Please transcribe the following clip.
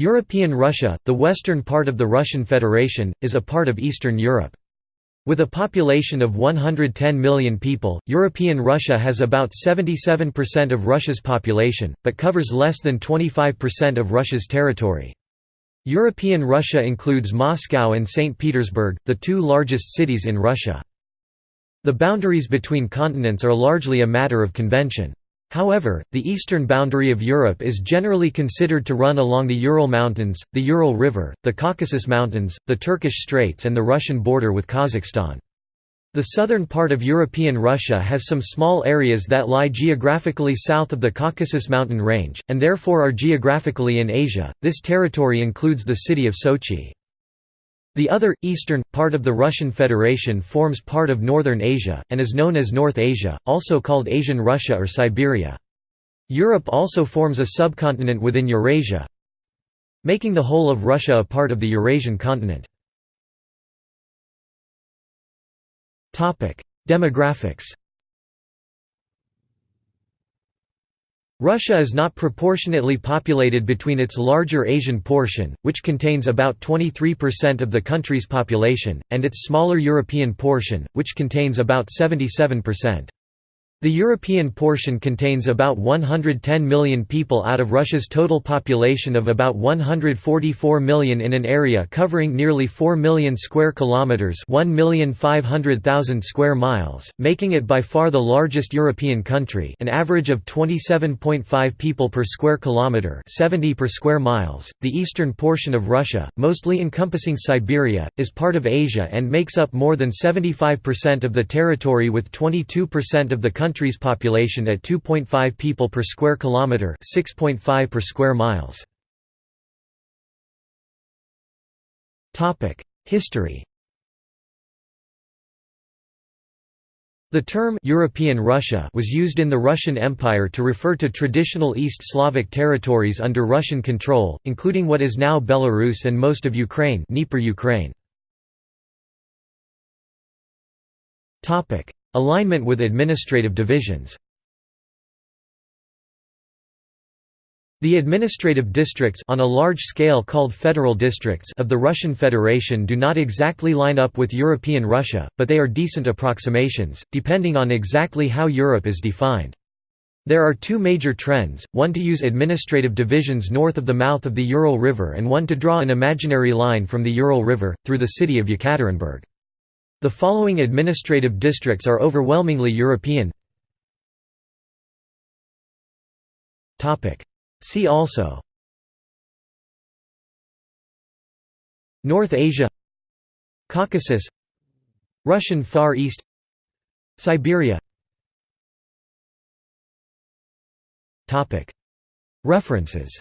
European Russia, the western part of the Russian Federation, is a part of Eastern Europe. With a population of 110 million people, European Russia has about 77% of Russia's population, but covers less than 25% of Russia's territory. European Russia includes Moscow and St. Petersburg, the two largest cities in Russia. The boundaries between continents are largely a matter of convention. However, the eastern boundary of Europe is generally considered to run along the Ural Mountains, the Ural River, the Caucasus Mountains, the Turkish Straits and the Russian border with Kazakhstan. The southern part of European Russia has some small areas that lie geographically south of the Caucasus mountain range, and therefore are geographically in Asia. This territory includes the city of Sochi. The other, eastern, part of the Russian Federation forms part of northern Asia, and is known as North Asia, also called Asian Russia or Siberia. Europe also forms a subcontinent within Eurasia, making the whole of Russia a part of the Eurasian continent. Demographics Russia is not proportionately populated between its larger Asian portion, which contains about 23% of the country's population, and its smaller European portion, which contains about 77%. The European portion contains about 110 million people out of Russia's total population of about 144 million in an area covering nearly 4 million square kilometers, 1,500,000 square miles, making it by far the largest European country, an average of 27.5 people per square kilometer, 70 per square miles. The eastern portion of Russia, mostly encompassing Siberia, is part of Asia and makes up more than 75% of the territory with 22% of the country country's population at 2.5 people per square kilometre 6.5 per square miles. Topic: History The term European Russia was used in the Russian Empire to refer to traditional East Slavic territories under Russian control, including what is now Belarus and most of Ukraine, Dnieper, Ukraine. Topic: Alignment with administrative divisions The administrative districts on a large scale called federal districts of the Russian Federation do not exactly line up with European Russia, but they are decent approximations, depending on exactly how Europe is defined. There are two major trends, one to use administrative divisions north of the mouth of the Ural River and one to draw an imaginary line from the Ural River, through the city of Yekaterinburg. The following administrative districts are overwhelmingly European. See also. North Asia. Caucasus. Russian Far East. Siberia. References